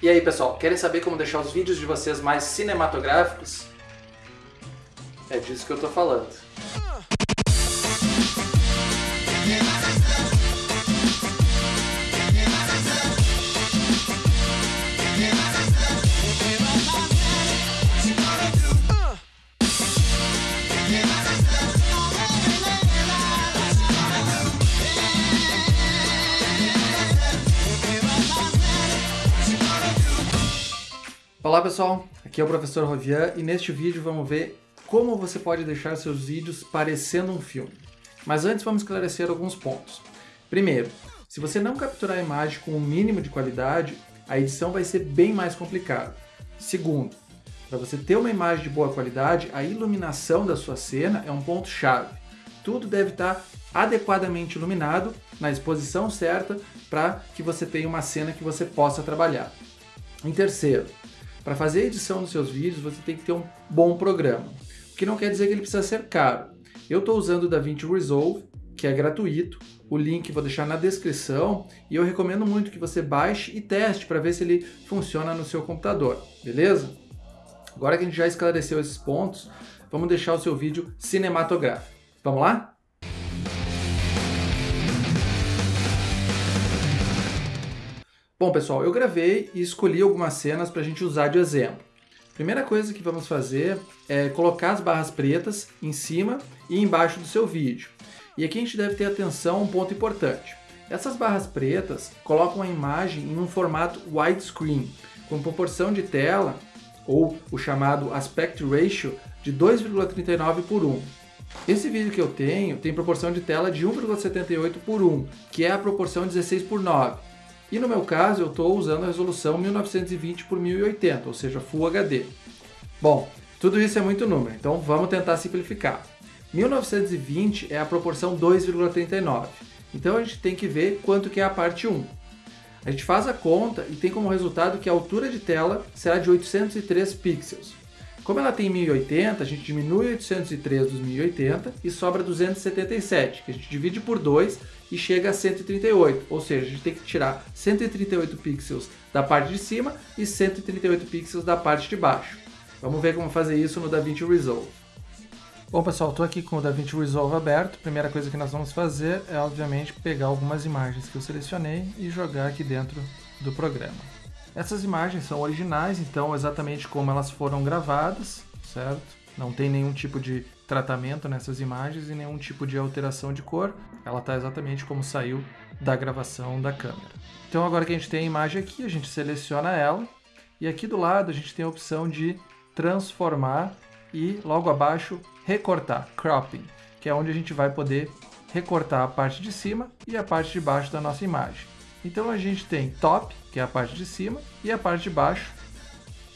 E aí pessoal, querem saber como deixar os vídeos de vocês mais cinematográficos? É disso que eu tô falando. Olá pessoal, aqui é o professor Rovian e neste vídeo vamos ver como você pode deixar seus vídeos parecendo um filme. Mas antes vamos esclarecer alguns pontos. Primeiro, se você não capturar a imagem com o um mínimo de qualidade, a edição vai ser bem mais complicada. Segundo, para você ter uma imagem de boa qualidade, a iluminação da sua cena é um ponto chave. Tudo deve estar adequadamente iluminado, na exposição certa, para que você tenha uma cena que você possa trabalhar. Em terceiro, para fazer a edição dos seus vídeos, você tem que ter um bom programa, o que não quer dizer que ele precisa ser caro. Eu estou usando o DaVinci Resolve, que é gratuito, o link vou deixar na descrição e eu recomendo muito que você baixe e teste para ver se ele funciona no seu computador, beleza? Agora que a gente já esclareceu esses pontos, vamos deixar o seu vídeo cinematográfico. Vamos lá? Bom, pessoal, eu gravei e escolhi algumas cenas para a gente usar de exemplo. Primeira coisa que vamos fazer é colocar as barras pretas em cima e embaixo do seu vídeo. E aqui a gente deve ter atenção a um ponto importante. Essas barras pretas colocam a imagem em um formato widescreen, com proporção de tela, ou o chamado aspect ratio, de 2,39 por 1. Esse vídeo que eu tenho tem proporção de tela de 1,78 por 1, que é a proporção 16 por 9. E no meu caso, eu estou usando a resolução 1920 por 1080, ou seja, Full HD. Bom, tudo isso é muito número, então vamos tentar simplificar. 1920 é a proporção 2,39. Então a gente tem que ver quanto que é a parte 1. A gente faz a conta e tem como resultado que a altura de tela será de 803 pixels. Como ela tem 1080, a gente diminui 803 dos 1080 e sobra 277, que a gente divide por 2 e chega a 138. Ou seja, a gente tem que tirar 138 pixels da parte de cima e 138 pixels da parte de baixo. Vamos ver como fazer isso no DaVinci Resolve. Bom pessoal, estou aqui com o DaVinci Resolve aberto. Primeira coisa que nós vamos fazer é obviamente pegar algumas imagens que eu selecionei e jogar aqui dentro do programa. Essas imagens são originais, então exatamente como elas foram gravadas, certo? Não tem nenhum tipo de tratamento nessas imagens e nenhum tipo de alteração de cor. Ela está exatamente como saiu da gravação da câmera. Então agora que a gente tem a imagem aqui, a gente seleciona ela e aqui do lado a gente tem a opção de transformar e logo abaixo recortar, cropping, que é onde a gente vai poder recortar a parte de cima e a parte de baixo da nossa imagem. Então a gente tem top, que é a parte de cima, e a parte de baixo.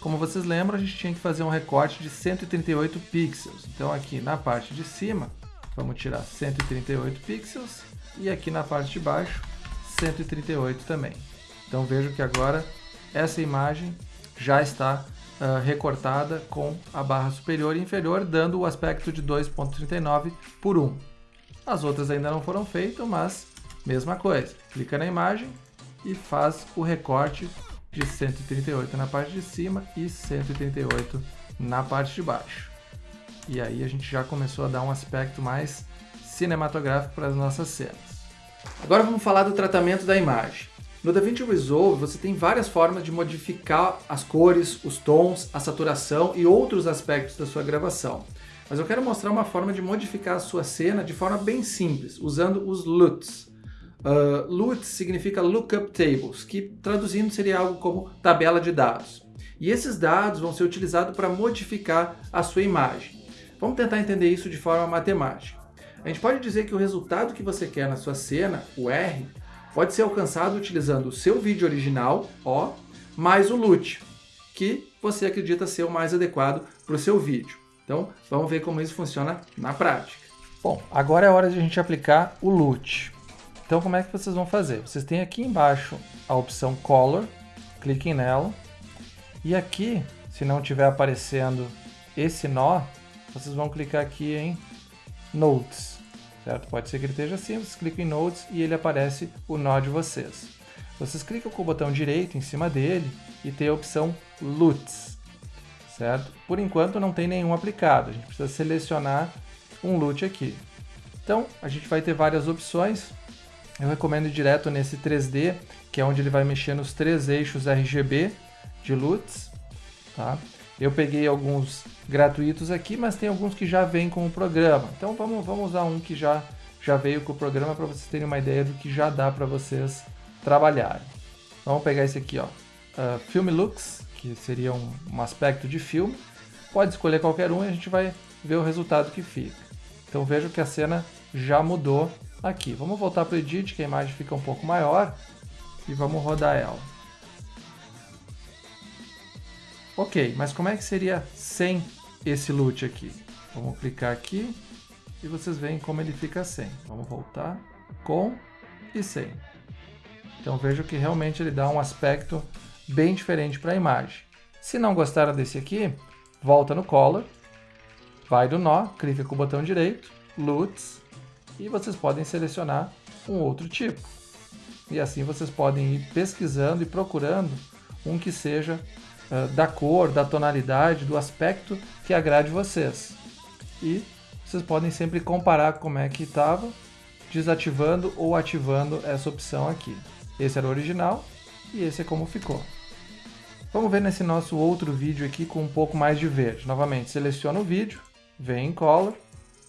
Como vocês lembram, a gente tinha que fazer um recorte de 138 pixels. Então aqui na parte de cima, vamos tirar 138 pixels, e aqui na parte de baixo, 138 também. Então vejo que agora essa imagem já está uh, recortada com a barra superior e inferior, dando o aspecto de 2.39 por 1. As outras ainda não foram feitas, mas Mesma coisa, clica na imagem e faz o recorte de 138 na parte de cima e 138 na parte de baixo. E aí a gente já começou a dar um aspecto mais cinematográfico para as nossas cenas. Agora vamos falar do tratamento da imagem. No DaVinci Resolve você tem várias formas de modificar as cores, os tons, a saturação e outros aspectos da sua gravação. Mas eu quero mostrar uma forma de modificar a sua cena de forma bem simples, usando os LUTs. Uh, LUT significa Lookup Tables, que traduzindo seria algo como tabela de dados. E esses dados vão ser utilizados para modificar a sua imagem. Vamos tentar entender isso de forma matemática. A gente pode dizer que o resultado que você quer na sua cena, o R, pode ser alcançado utilizando o seu vídeo original, O, mais o LUT, que você acredita ser o mais adequado para o seu vídeo. Então, vamos ver como isso funciona na prática. Bom, agora é hora de a gente aplicar o LUT. Então como é que vocês vão fazer? Vocês têm aqui embaixo a opção Color, cliquem nela, e aqui, se não estiver aparecendo esse nó, vocês vão clicar aqui em Notes, certo? Pode ser que ele esteja assim, vocês clicam em Notes e ele aparece o nó de vocês. vocês clicam com o botão direito em cima dele e tem a opção LUTs, certo? Por enquanto não tem nenhum aplicado, a gente precisa selecionar um LUT aqui. Então, a gente vai ter várias opções, eu recomendo ir direto nesse 3D, que é onde ele vai mexer nos três eixos RGB de LUTs, tá? Eu peguei alguns gratuitos aqui, mas tem alguns que já vêm com o programa. Então vamos, vamos usar um que já, já veio com o programa para vocês terem uma ideia do que já dá para vocês trabalharem. Vamos pegar esse aqui, ó. Uh, Film Looks, que seria um, um aspecto de filme. Pode escolher qualquer um e a gente vai ver o resultado que fica. Então vejo que a cena já mudou aqui. Vamos voltar para o Edit, que a imagem fica um pouco maior. E vamos rodar ela. Ok, mas como é que seria sem esse loot aqui? Vamos clicar aqui e vocês veem como ele fica sem. Vamos voltar com e sem. Então vejo que realmente ele dá um aspecto bem diferente para a imagem. Se não gostaram desse aqui, volta no Color, vai do nó, clica com o botão direito, LUTs, e vocês podem selecionar um outro tipo. E assim vocês podem ir pesquisando e procurando um que seja uh, da cor, da tonalidade, do aspecto que agrade vocês. E vocês podem sempre comparar como é que estava, desativando ou ativando essa opção aqui. Esse era o original e esse é como ficou. Vamos ver nesse nosso outro vídeo aqui com um pouco mais de verde. Novamente, seleciona o vídeo, vem em Color,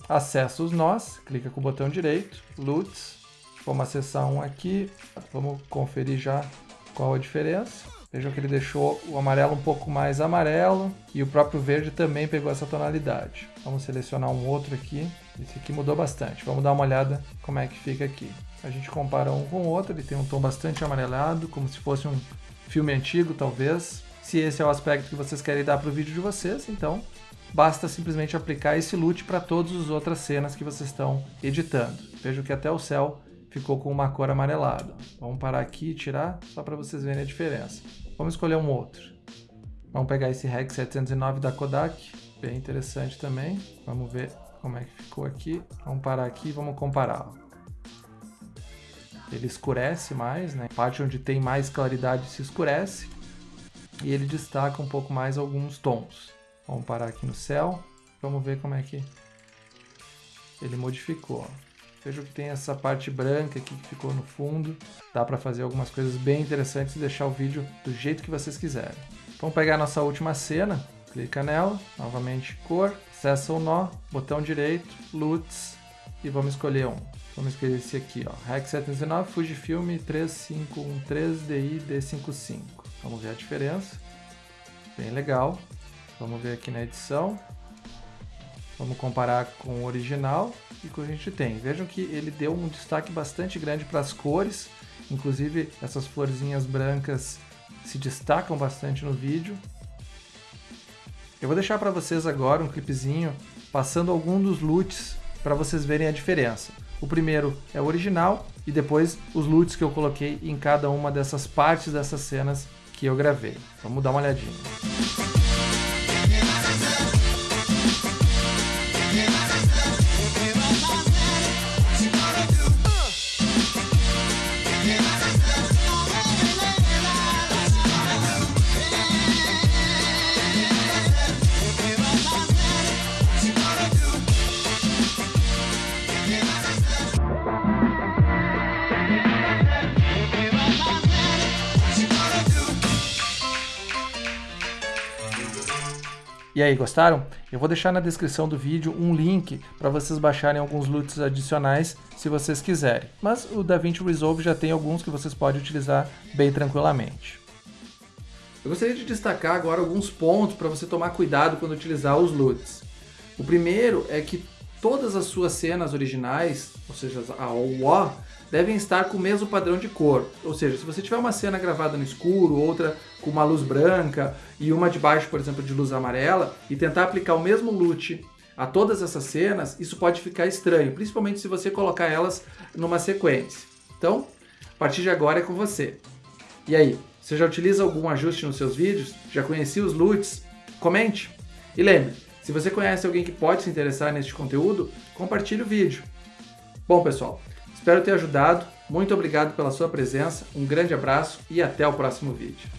acessa os nós, clica com o botão direito, LUTs, vamos acessar um aqui, vamos conferir já qual a diferença. Vejam que ele deixou o amarelo um pouco mais amarelo e o próprio verde também pegou essa tonalidade. Vamos selecionar um outro aqui. Esse aqui mudou bastante. Vamos dar uma olhada como é que fica aqui. A gente compara um com o outro, ele tem um tom bastante amarelado, como se fosse um filme antigo, talvez. Se esse é o aspecto que vocês querem dar para o vídeo de vocês, então basta simplesmente aplicar esse loot para todas as outras cenas que vocês estão editando. Vejo que até o céu ficou com uma cor amarelada. Vamos parar aqui e tirar, só para vocês verem a diferença. Vamos escolher um outro. Vamos pegar esse REC 709 da Kodak, bem interessante também. Vamos ver como é que ficou aqui. Vamos parar aqui e vamos comparar. Ele escurece mais, né? A parte onde tem mais claridade se escurece e ele destaca um pouco mais alguns tons. Vamos parar aqui no céu, vamos ver como é que ele modificou. Vejo que tem essa parte branca aqui que ficou no fundo. Dá para fazer algumas coisas bem interessantes e deixar o vídeo do jeito que vocês quiserem. Vamos pegar a nossa última cena, clica nela, novamente cor, acessa o nó, botão direito, LUTs e vamos escolher um. Vamos escolher esse aqui, ó, REC 719 Fujifilm 3513 DI D55. Vamos ver a diferença. Bem legal. Vamos ver aqui na edição. Vamos comparar com o original e com o que a gente tem. Vejam que ele deu um destaque bastante grande para as cores, inclusive essas florzinhas brancas se destacam bastante no vídeo. Eu vou deixar para vocês agora um clipezinho passando algum dos loots para vocês verem a diferença. O primeiro é o original e depois os loots que eu coloquei em cada uma dessas partes dessas cenas que eu gravei. Vamos dar uma olhadinha. E aí, gostaram? Eu vou deixar na descrição do vídeo um link para vocês baixarem alguns LUTs adicionais se vocês quiserem. Mas o DaVinci Resolve já tem alguns que vocês podem utilizar bem tranquilamente. Eu gostaria de destacar agora alguns pontos para você tomar cuidado quando utilizar os LUTs. O primeiro é que todas as suas cenas originais, ou seja, a OO, devem estar com o mesmo padrão de cor. Ou seja, se você tiver uma cena gravada no escuro, outra com uma luz branca e uma de baixo, por exemplo, de luz amarela, e tentar aplicar o mesmo look a todas essas cenas, isso pode ficar estranho, principalmente se você colocar elas numa sequência. Então, a partir de agora é com você. E aí, você já utiliza algum ajuste nos seus vídeos? Já conhecia os LUTs? Comente! E lembre, se você conhece alguém que pode se interessar neste conteúdo, compartilhe o vídeo. Bom, pessoal, Espero ter ajudado. Muito obrigado pela sua presença, um grande abraço e até o próximo vídeo.